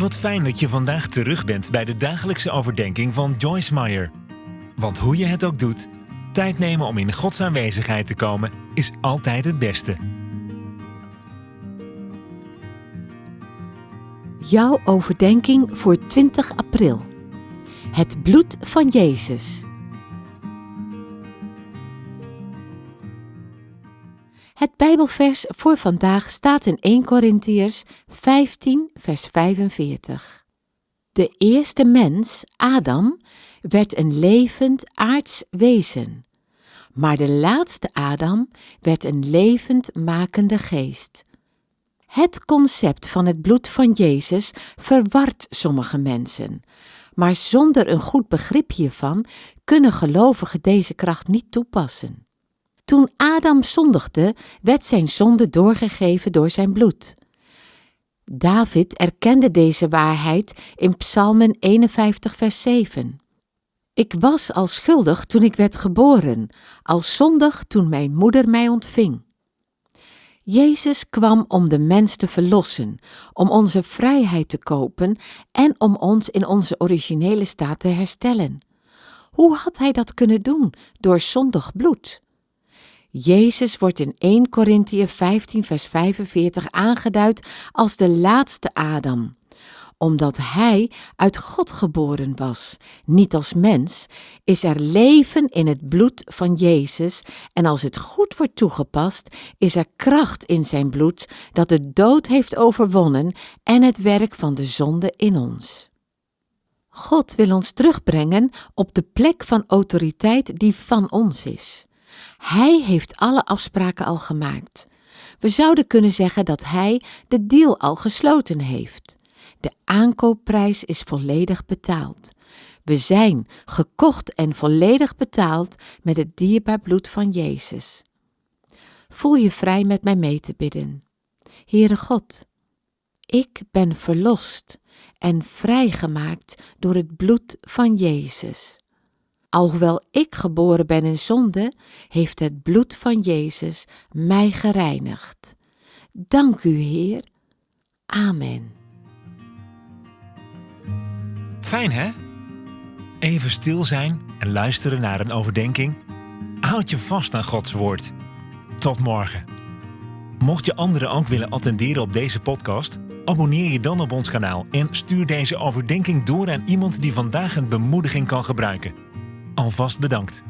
Wat fijn dat je vandaag terug bent bij de dagelijkse overdenking van Joyce Meyer. Want hoe je het ook doet, tijd nemen om in Gods aanwezigheid te komen is altijd het beste. Jouw overdenking voor 20 april. Het bloed van Jezus. Het Bijbelvers voor vandaag staat in 1 Korintiërs 15, vers 45. De eerste mens, Adam, werd een levend aards wezen, maar de laatste Adam werd een levend makende geest. Het concept van het bloed van Jezus verwart sommige mensen, maar zonder een goed begrip hiervan kunnen gelovigen deze kracht niet toepassen. Toen Adam zondigde, werd zijn zonde doorgegeven door zijn bloed. David erkende deze waarheid in Psalmen 51, vers 7. Ik was al schuldig toen ik werd geboren, al zondig toen mijn moeder mij ontving. Jezus kwam om de mens te verlossen, om onze vrijheid te kopen en om ons in onze originele staat te herstellen. Hoe had hij dat kunnen doen? Door zondig bloed. Jezus wordt in 1 Korintië 15 vers 45 aangeduid als de laatste Adam omdat hij uit God geboren was, niet als mens, is er leven in het bloed van Jezus en als het goed wordt toegepast, is er kracht in zijn bloed dat de dood heeft overwonnen en het werk van de zonde in ons. God wil ons terugbrengen op de plek van autoriteit die van ons is. Hij heeft alle afspraken al gemaakt. We zouden kunnen zeggen dat Hij de deal al gesloten heeft. De aankoopprijs is volledig betaald. We zijn gekocht en volledig betaald met het dierbaar bloed van Jezus. Voel je vrij met mij mee te bidden. Heere God, ik ben verlost en vrijgemaakt door het bloed van Jezus. Alhoewel ik geboren ben in zonde, heeft het bloed van Jezus mij gereinigd. Dank u, Heer. Amen. Fijn hè? Even stil zijn en luisteren naar een overdenking. Houd je vast aan Gods woord. Tot morgen. Mocht je anderen ook willen attenderen op deze podcast, abonneer je dan op ons kanaal en stuur deze overdenking door aan iemand die vandaag een bemoediging kan gebruiken. Alvast bedankt.